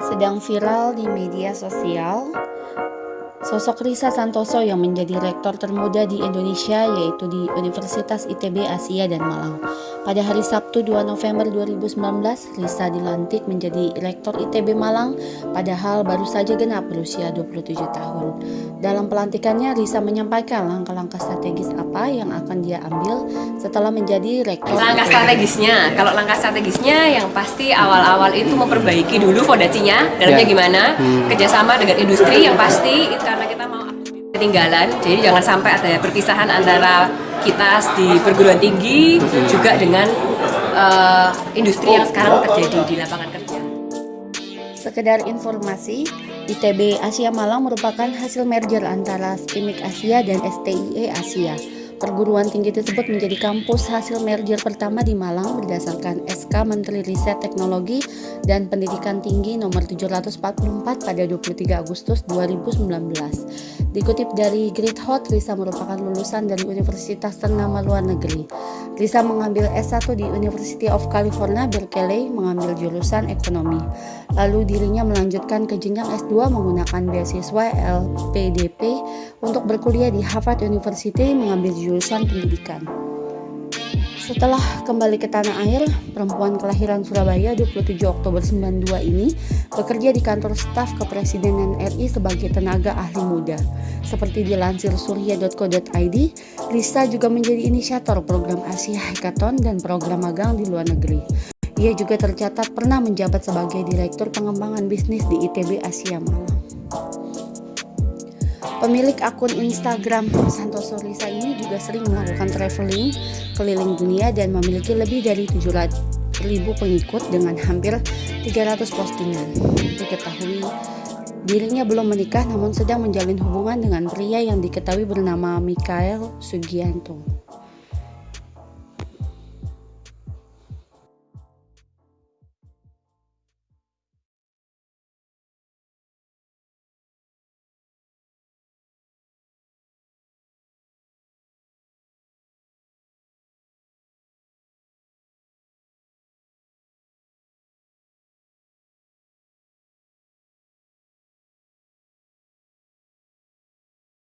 Sedang viral di media sosial, sosok Risa Santoso yang menjadi rektor termuda di Indonesia yaitu di Universitas ITB Asia dan Malang. Pada hari Sabtu 2 November 2019, Risa dilantik menjadi rektor ITB Malang padahal baru saja genap berusia 27 tahun. Dalam pelantikannya, Risa menyampaikan langkah-langkah strategis apa yang akan dia ambil setelah menjadi rektor. Langkah strategisnya, kalau langkah strategisnya yang pasti awal-awal itu memperbaiki dulu fondasinya, dalamnya Ya. gimana, Hmm. kerjasama dengan industri yang pasti itu karena kita mau ketinggalan, jadi jangan sampai ada perpisahan antara kita di perguruan tinggi juga dengan eh, industri yang sekarang terjadi di lapangan kerja. Sekedar informasi, ITB Asia Malang merupakan hasil merger antara STIMIK Asia dan STIE Asia. Perguruan tinggi tersebut menjadi kampus hasil merger pertama di Malang berdasarkan SK Menteri Riset Teknologi dan Pendidikan Tinggi nomor 744 pada 23 Agustus 2019. Dikutip dari Great Hot, Risa merupakan lulusan dari universitas ternama luar negeri. Risa mengambil S1 di University of California, Berkeley, mengambil jurusan ekonomi. Lalu dirinya melanjutkan ke jenjang S2 menggunakan beasiswa LPDP untuk berkuliah di Harvard University mengambil jurusan pendidikan. Setelah kembali ke tanah air, perempuan kelahiran Surabaya 27 Oktober 92 ini bekerja di kantor staf kepresidenan RI sebagai tenaga ahli muda. Seperti dilansir surya.co.id, Risa juga menjadi inisiator program Asia Hackathon dan program magang di luar negeri. Ia juga tercatat pernah menjabat sebagai Direktur Pengembangan Bisnis di ITB Asia Malang. Pemilik akun Instagram Santoso Risa ini juga sering melakukan traveling keliling dunia dan memiliki lebih dari 700 ribu pengikut dengan hampir 300 postingan. Diketahui dirinya belum menikah namun sedang menjalin hubungan dengan pria yang diketahui bernama Mikael Sugianto.